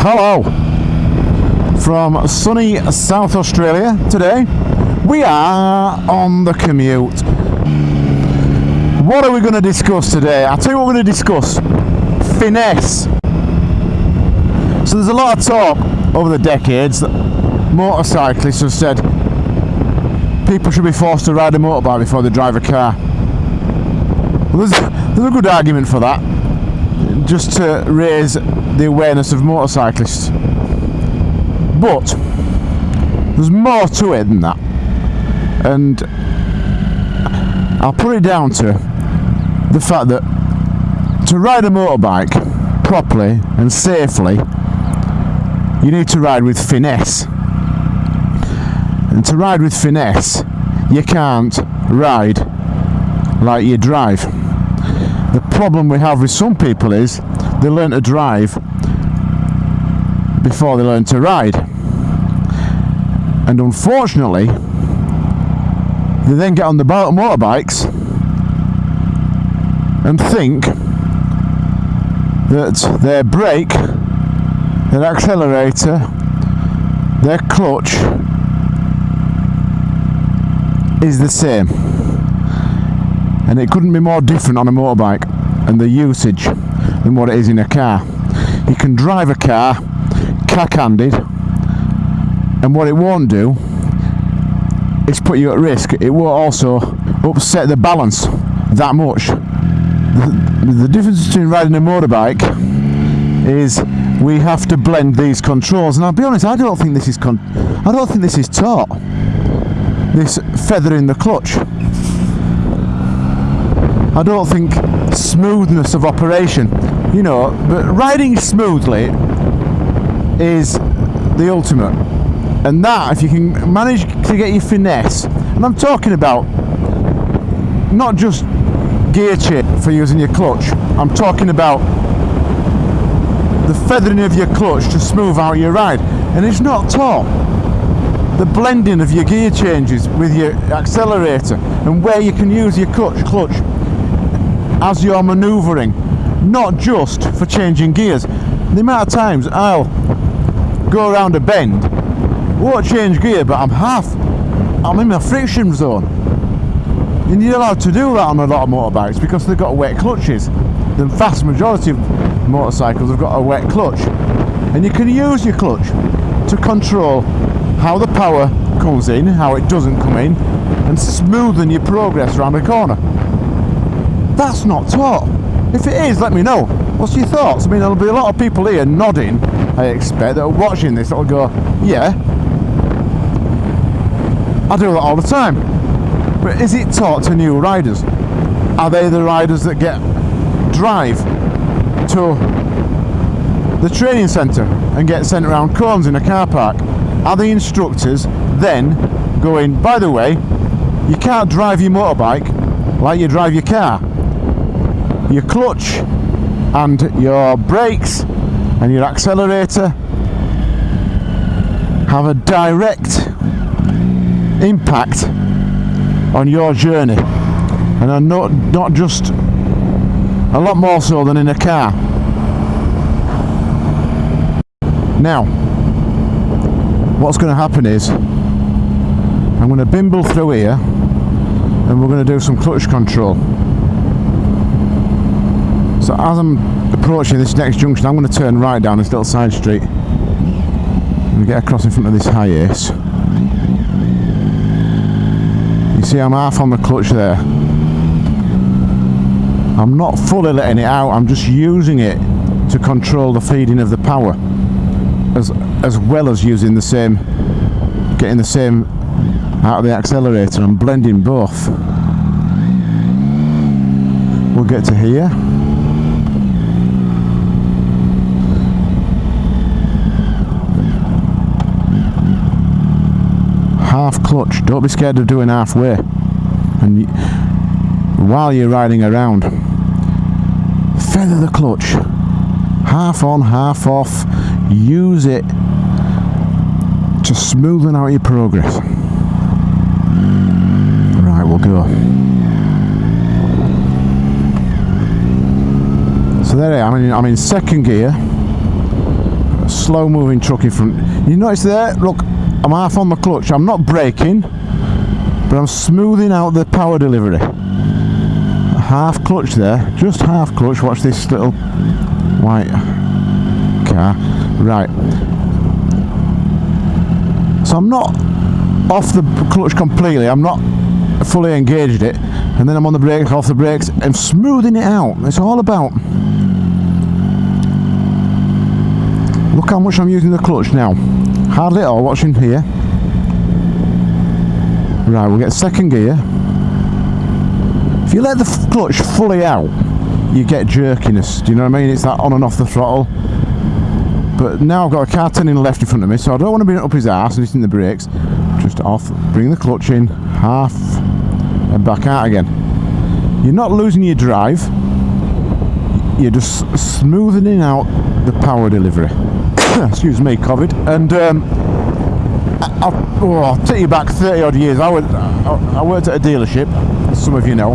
Hello. From sunny South Australia today, we are on the commute. What are we going to discuss today? I'll tell you what we're going to discuss. Finesse. So there's a lot of talk over the decades that motorcyclists have said people should be forced to ride a motorbike before they drive a car. Well, there's, there's a good argument for that, just to raise the awareness of motorcyclists. But there's more to it than that, and I'll put it down to the fact that to ride a motorbike properly and safely, you need to ride with finesse. And to ride with finesse, you can't ride like you drive. The problem we have with some people is they learn to drive before they learn to ride. And unfortunately, they then get on the motorbikes and think that their brake, their accelerator, their clutch is the same and it couldn't be more different on a motorbike and the usage than what it is in a car. You can drive a car cack-handed and what it won't do is put you at risk. It will also upset the balance that much. The, the difference between riding a motorbike is we have to blend these controls and I'll be honest I don't think this is con I don't think this is taught this feather in the clutch I don't think smoothness of operation, you know, but riding smoothly is the ultimate. And that, if you can manage to get your finesse, and I'm talking about not just gear change for using your clutch, I'm talking about the feathering of your clutch to smooth out your ride. And it's not taught. The blending of your gear changes with your accelerator and where you can use your clutch, clutch as you're manoeuvring, not just for changing gears. The amount of times I'll go around a bend, won't change gear, but I'm half, I'm in my friction zone. And you're allowed to do that on a lot of motorbikes because they've got wet clutches. The vast majority of motorcycles have got a wet clutch. And you can use your clutch to control how the power comes in, how it doesn't come in, and smoothen your progress around a corner. That's not taught. If it is, let me know. What's your thoughts? I mean, there'll be a lot of people here nodding, I expect, that are watching this that'll go, yeah, I do that all the time. But is it taught to new riders? Are they the riders that get drive to the training centre and get sent around cones in a car park? Are the instructors then going, by the way, you can't drive your motorbike like you drive your car your clutch and your brakes and your accelerator have a direct impact on your journey and are not, not just a lot more so than in a car. Now, what's going to happen is I'm going to bimble through here and we're going to do some clutch control. So as I'm approaching this next junction, I'm going to turn right down this little side street and get across in front of this Hiace. You see I'm half on the clutch there. I'm not fully letting it out, I'm just using it to control the feeding of the power as, as well as using the same, getting the same out of the accelerator and blending both. We'll get to here. half clutch. Don't be scared of doing halfway. And while you're riding around feather the clutch. Half on half off. Use it to smoothen out your progress. Right we'll go. So there I am. I'm in second gear. Slow moving truck in front. You notice there? Look, I'm half on the clutch. I'm not braking, but I'm smoothing out the power delivery. Half clutch there, just half clutch. Watch this little white car. Right. So I'm not off the clutch completely. I'm not fully engaged it. And then I'm on the brake, off the brakes, and smoothing it out. It's all about Look how much I'm using the clutch now. Hardly at all, watching here. Right, we'll get second gear. If you let the clutch fully out, you get jerkiness. Do you know what I mean? It's that on and off the throttle. But now I've got a car turning left in front of me, so I don't want to be up his ass and hitting the brakes. Just off, bring the clutch in, half, and back out again. You're not losing your drive. You're just smoothing out the power delivery. excuse me, COVID. And um, I, will oh, take you back 30 odd years. I, went, I, worked at a dealership, as some of you know,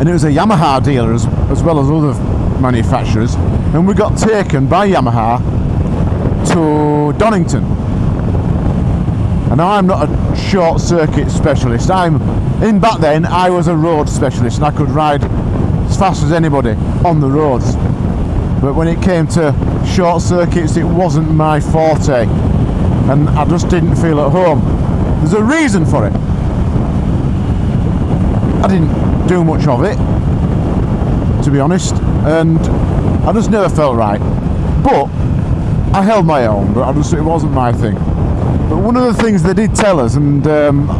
and it was a Yamaha dealer as, as well as other manufacturers. And we got taken by Yamaha to Donington. And I'm not a short circuit specialist. I'm in back then I was a road specialist and I could ride as fast as anybody on the roads. But when it came to short circuits it wasn't my forte. And I just didn't feel at home. There's a reason for it. I didn't do much of it to be honest and I just never felt right. But I held my own but I just it wasn't my thing. But one of the things they did tell us and um,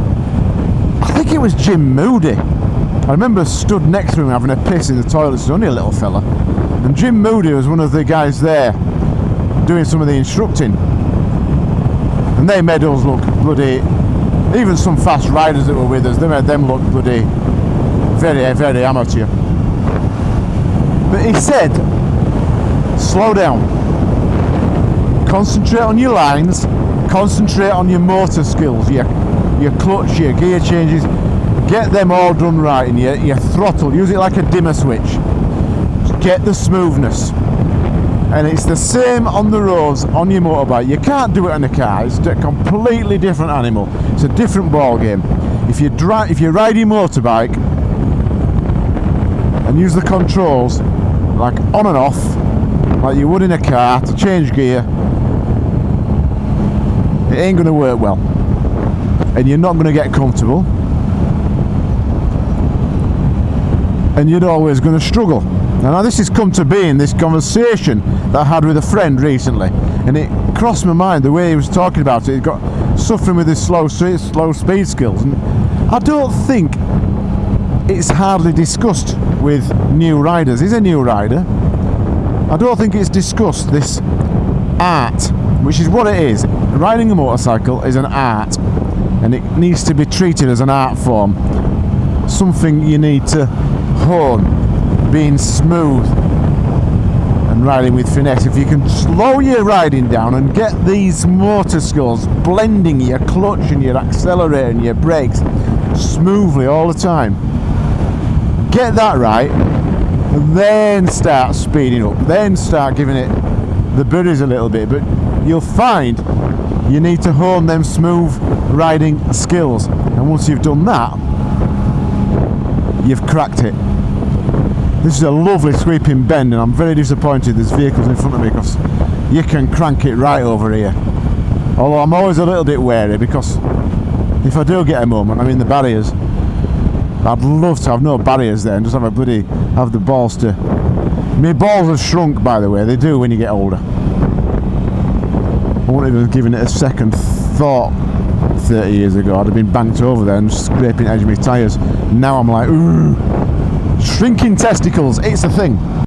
I think it was Jim Moodie. I remember stood next to him having a piss in the toilet. He's only a little fella and Jim Moodie was one of the guys there doing some of the instructing. And they made us look bloody, even some fast riders that were with us, they made them look bloody very, very amateur. But he said, slow down. Concentrate on your lines, concentrate on your motor skills, your, your clutch, your gear changes, get them all done right and your, your throttle, use it like a dimmer switch get the smoothness. And it's the same on the roads on your motorbike. You can't do it on a car. It's a completely different animal. It's a different ball game if you drive if you ride your motorbike and use the controls like on and off like you would in a car to change gear it ain't going to work well. And you're not going to get comfortable. And you're always going to struggle now this has come to be in this conversation that I had with a friend recently and it crossed my mind the way he was talking about it. He got suffering with his slow, slow speed skills and I don't think it's hardly discussed with new riders. He's a new rider. I don't think it's discussed this art, which is what it is. Riding a motorcycle is an art and it needs to be treated as an art form. Something you need to hone being smooth and riding with finesse. If you can slow your riding down and get these motor skills blending your clutch and your accelerator and your brakes smoothly all the time, get that right, and then start speeding up, then start giving it the buddies a little bit. But you'll find you need to hone them smooth riding skills. And once you've done that, you've cracked it. This is a lovely sweeping bend and I'm very disappointed there's vehicles in front of me because you can crank it right over here. Although I'm always a little bit wary because if I do get a moment, I'm in the barriers. I'd love to have no barriers there and just have a bloody, have the balls to... My balls have shrunk by the way, they do when you get older. I wouldn't even have given it a second thought 30 years ago. I'd have been banked over there and scraping edge of my tyres. Now I'm like, ooh, Shrinking testicles, it's a thing.